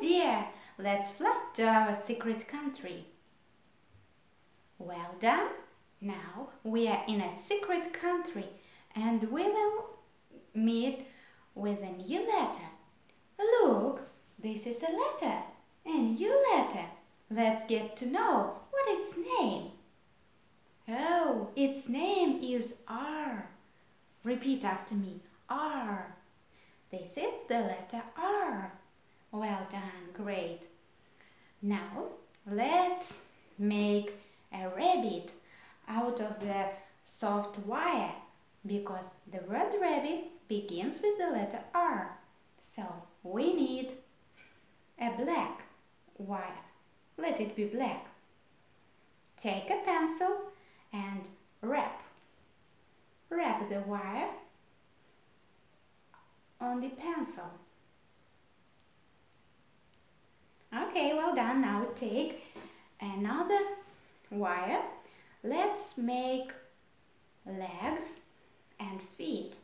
dear, let's fly to our secret country. Well done. Now we are in a secret country and we will meet with a new letter. Look, this is a letter, a new letter. Let's get to know what its name. Oh, its name is R. Repeat after me. R. This is the letter R. Well done, great. Now let's make a rabbit out of the soft wire because the word rabbit begins with the letter R. So we need a black wire. Let it be black. Take a pencil and wrap. Wrap the wire on the pencil. Okay, well done. Now take another wire. Let's make legs and feet.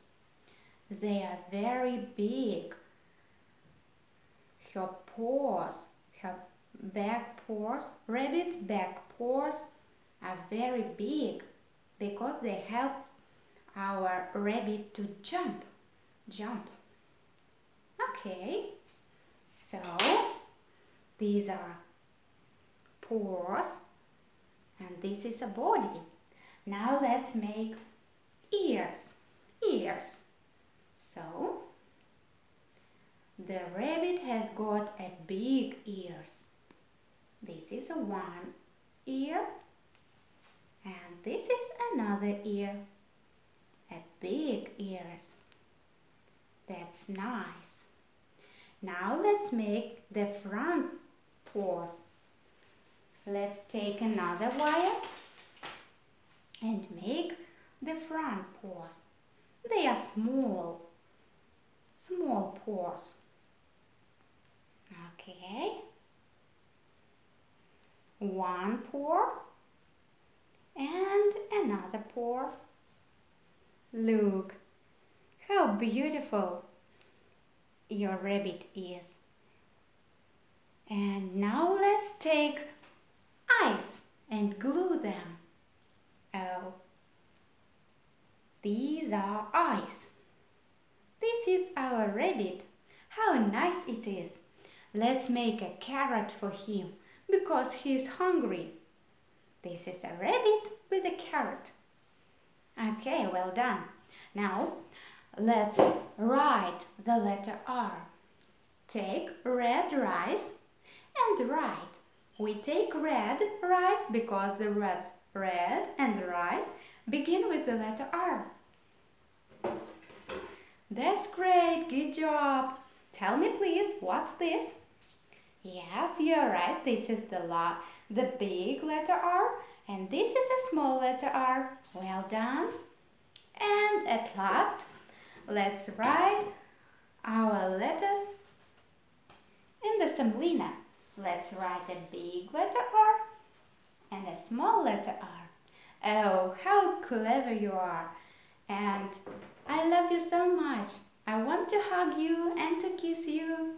They are very big. Her paws, her back paws, rabbit back paws are very big because they help our rabbit to jump. Jump. Okay, so these are paws and this is a body. Now let's make ears. Ears. So the rabbit has got a big ears. This is a one ear and this is another ear. A big ears. That's nice. Now let's make the front paws. Let's take another wire and make the front paws. They are small, small paws. Okay. One paw and another paw. Look, how beautiful your rabbit is. And now let's take ice and glue them. Oh, these are eyes. This is our rabbit. How nice it is. Let's make a carrot for him because he is hungry. This is a rabbit with a carrot. Okay, well done. Now, let's write the letter R. Take red rice and write. We take red rice because the words red and rice begin with the letter R. That's great, good job. Tell me please, what's this? Yes, you're right, this is the, la the big letter R and this is a small letter R. Well done. And at last, let's write our letters in the semolina. Let's write a big letter R and a small letter R. Oh, how clever you are! And I love you so much. I want to hug you and to kiss you.